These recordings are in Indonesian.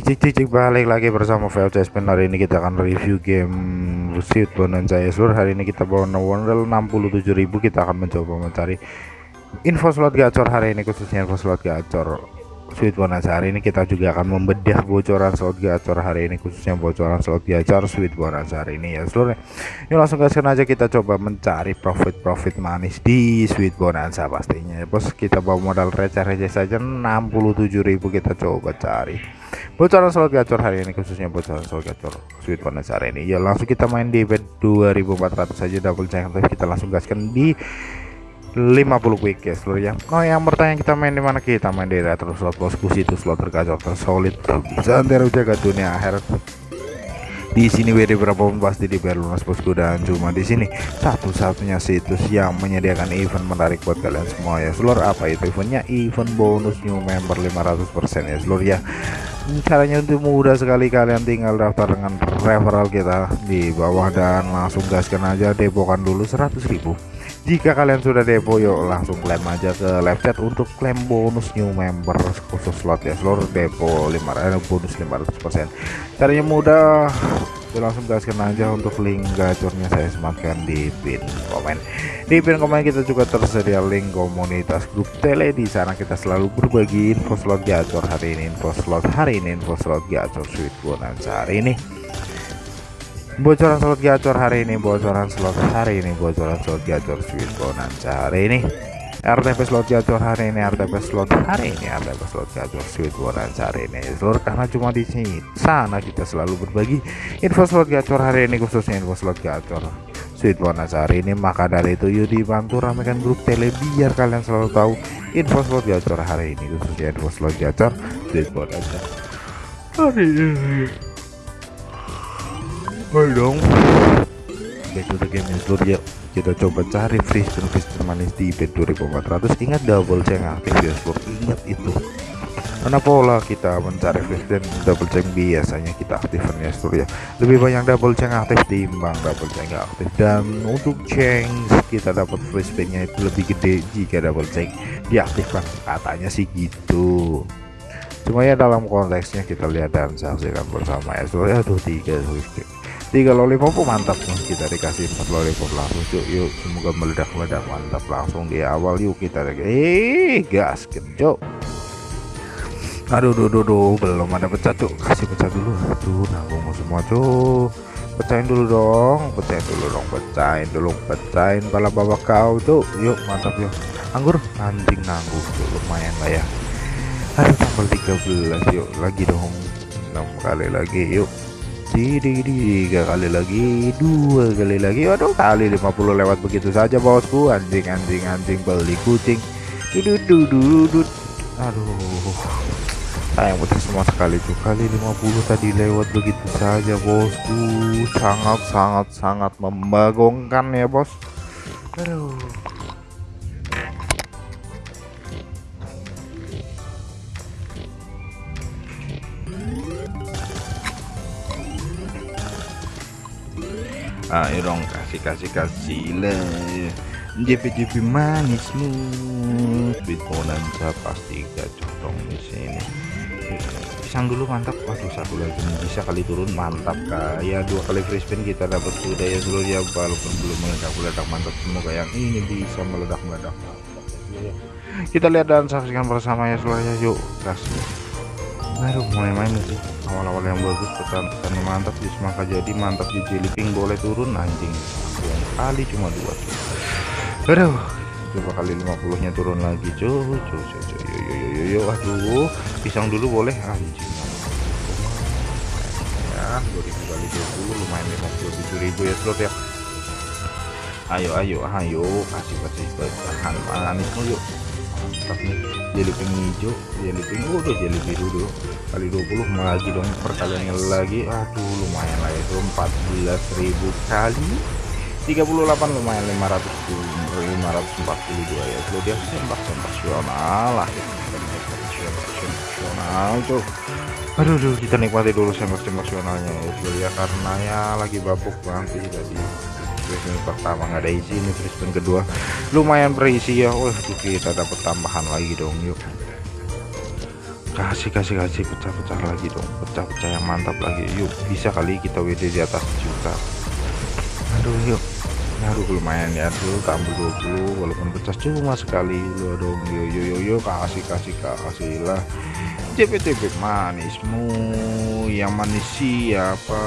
cek cek cek balik lagi bersama VLC Spin hari ini kita akan review game Sweet Bonanza seluruh hari ini kita bawa modal 67.000 kita akan mencoba mencari info slot gacor. Hari ini khususnya info slot gacor Sweet Bonanza hari ini kita juga akan membedah bocoran slot gacor. Hari ini khususnya bocoran slot gacor Sweet Bonanza hari ini ya seluruh yuk langsung gaskan aja kita coba mencari profit-profit manis di Sweet Bonanza pastinya ya bos. Kita bawa modal receh-receh saja. 67.000 kita coba cari bocoran slot gacor hari ini khususnya bocoran slot gacor Sweet Bonanza hari ini ya langsung kita main di bet 2400 saja double check kita langsung gaskan di 50 quick ya seluruh ya Oh yang bertanya kita main di mana kita main di retro slot bosku situ slot tergacor tersolid bisa antara jaga dunia akhir di sini WD berapapun pasti dibayar lunas bosku dan cuma di sini. Satu-satunya situs yang menyediakan event menarik buat kalian semua ya seluruh apa itu eventnya? Event bonus new member 500% ya seluruh ya. Caranya untuk mudah sekali. Kalian tinggal daftar dengan referral kita di bawah dan langsung gaskan aja depokan dulu 100.000 jika kalian sudah depo yuk langsung klaim aja ke live chat untuk klaim bonus new member khusus slot ya. Seluruh depo 500 eh, bonus 500% caranya mudah. Yuk langsung gaskan aja untuk link gacornya saya sematkan di pin komen. Di pin komen kita juga tersedia link komunitas grup tele. Di sana kita selalu berbagi info slot gacor hari ini info slot hari ini info slot gacor sweet bonanza hari ini bocoran slot gacor hari ini bocoran slot hari ini bocoran slot gacor sweet bonanza hari ini. RTP slot gacor hari ini RTP slot hari ini RTP slot gacor sweet bonanza hari ini. Seluruh karena cuma di sini sana kita selalu berbagi info slot gacor hari ini khususnya info slot gacor sweet bonanza hari ini. Maka dari itu yuk dibantu ramekan grup tele biar kalian selalu tahu info slot gacor hari ini khususnya info slot gacor sweet bonanza hari ini Ayo dong. To the game ya seluruh ya Kita coba cari free spin manis di bet 2400 Ingat double check aktif ya Ingat itu. Karena pola kita mencari free spin double check biasanya kita aktifkan ya ya. Lebih banyak double check aktif timbang double check aktif. Dan untuk change kita dapat free spinnya itu lebih gede jika double check diaktifkan. Katanya sih gitu. Cuma ya dalam konteksnya kita lihat dan saksikan bersama ya seluruh aduh tiga tiga lollipop mantap nih kita dikasih empat lollipop langsung yuk yuk semoga meledak-meledak. Mantap langsung di awal. Yuk kita eh gas cuk aduh duh, duh, belum ada pecah cuk. Kasih pecah dulu. Aduh nanggung semua cuk. Pecahin dulu dong. Pecahin dulu dong. Pecahin dulu. Pecahin pala bawa kau tuh yuk mantap yuk. Anggur? Anjing nanggung tuh lumayan lah ya. Aduh tanggal 13 yuk lagi dong. Enam kali lagi. Yuk tiga kali lagi dua kali lagi. Aduh kali 50 lewat begitu saja bosku. Anjing anjing anjing beli kucing. Dudut aduh. Sayang betul semua sekali tuh kali 50 tadi lewat begitu saja bosku. Sangat sangat sangat membagongkan ya bos. Aduh ayo dong kasih kasih kasih lah JP-JP manismu. Bonanza pasti gacor dong di sini. Pisang dulu mantap. Waduh satu lagi. Bisa kali turun mantap kayak dua kali free kita dapat sudah ya dulu ya walaupun belum meledak meledak mantap. Semoga yang ini bisa meledak meledak. Kita lihat dan saksikan bersama ya seluruhnya yuk kasih aduh main-main sih awal-awal yang bagus pesan-pesan mantap di semangka jadi mantap di jeliping boleh turun anjing yang kali cuma dua aduh coba kali 50 nya turun lagi cuy cuy cuy cuy yo yo yo yo aduh pisang dulu boleh anjing ya 2000 kali 20 lumayan 57 ribu ya slot ya ayo ayo ayo kasih kasih bahan manis yuk mantap nih jadi pink hijau jadi pink udah jadi biru dulu. Kali 20 lagi dong perkaliannya lagi. Aduh lumayan lah itu 14.000 kali. 38 lumayan 500 542 ya. Itu dia tembak sensasional lah sensasional tuh. Aduh, aduh kita nikmati dulu tembak sensasionalnya ya karena ya lagi babuk nanti tadi free pertama nggak ada isi ini free kedua lumayan berisi ya. Wah kita dapat tambahan lagi dong yuk. Kasih kasih kasih pecah-pecah lagi dong. Pecah-pecah yang mantap lagi. Yuk bisa kali kita WD di atas juta aduh yuk. Aduh lumayan ya. Dulu tambah 20 walaupun pecah cuma sekali. Lu dong yo yo yo yo kasih kasih kasih lah. JPTB manismu yang manis siapa?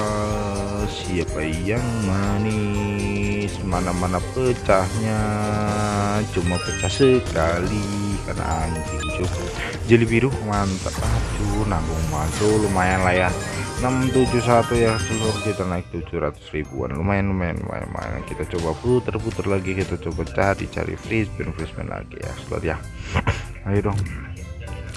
Siapa yang manis? Mana-mana pecahnya. Cuma pecah sekali karena anjing cukup. Jeli biru mantap. Aduh nanggung masuk lumayan lah ya. 671 ya seluruh kita naik 700 ribuan. Lumayan lumayan lumayan, lumayan. kita coba puter-puter lagi. Kita coba cari cari free spin free spin lagi ya. Slot ya. Ayo dong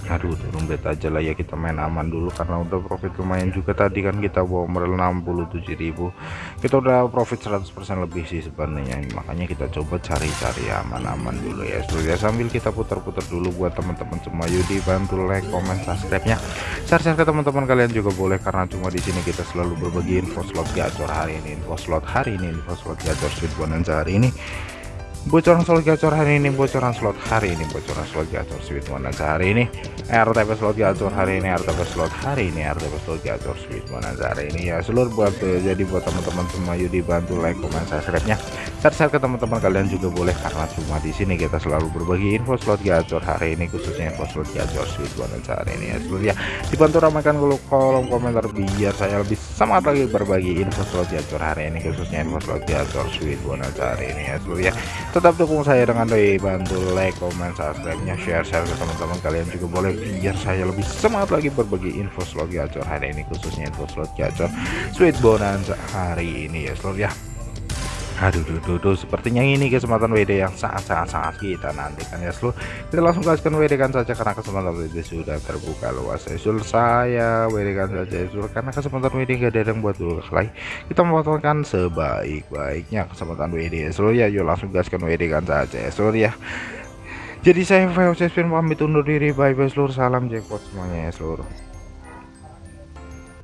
aduh turun bet aja lah ya kita main aman dulu. Karena udah profit lumayan juga tadi kan kita bawa modal 67.000 kita udah profit 100% lebih sih sebenarnya. Makanya kita coba cari-cari aman-aman dulu ya so, ya. Sambil kita putar-putar dulu buat teman-teman semua. Yuk dibantu like comment subscribe nya share-share ke teman-teman kalian juga boleh karena cuma di sini kita selalu berbagi info slot gacor hari ini info slot hari ini info slot gacor sweet bonanza hari ini bocoran slot gacor hari ini bocoran slot hari ini bocoran slot gacor sweet bonanza hari ini. RTP slot gacor hari ini RTP slot hari ini RTP slot gacor sweet bonanza hari ini. Ya seluruh buat jadi buat teman-teman semua yuk dibantu like komen subscribe nya share ke teman-teman kalian juga boleh karena cuma di sini kita selalu berbagi info slot gacor hari ini khususnya info slot gacor sweet bonanza hari ini. Ya seluruh ya dibantu ramaikan kolom komentar biar saya lebih semangat lagi berbagi info slot gacor hari ini khususnya info slot gacor sweet bonanza hari ini. Ya seluruh ya tetap dukung saya dengan doi bantu like comment subscribe nya share share ke teman-teman kalian juga boleh biar saya lebih semangat lagi berbagi info slot gacor hari ini khususnya info slot gacor sweet bonanza hari ini. Ya seluruh ya aduh duh, duh, duh. sepertinya ini kesempatan WD yang sangat-sangat-sangat kita nantikan ya seluruh kita langsung gaskan WD kan saja karena kesempatan WD sudah terbuka luas ya seluruh saya WD kan saja ya seluruh karena kesempatan WD gak ada yang buat dulu kali kita memotongkan sebaik-baiknya kesempatan WD ya seluruh ya. Yuk langsung gaskan WD kan saja ya seluruh ya. Jadi saya VOC pamit undur diri. Bye bye seluruh salam jackpot semuanya ya seluruh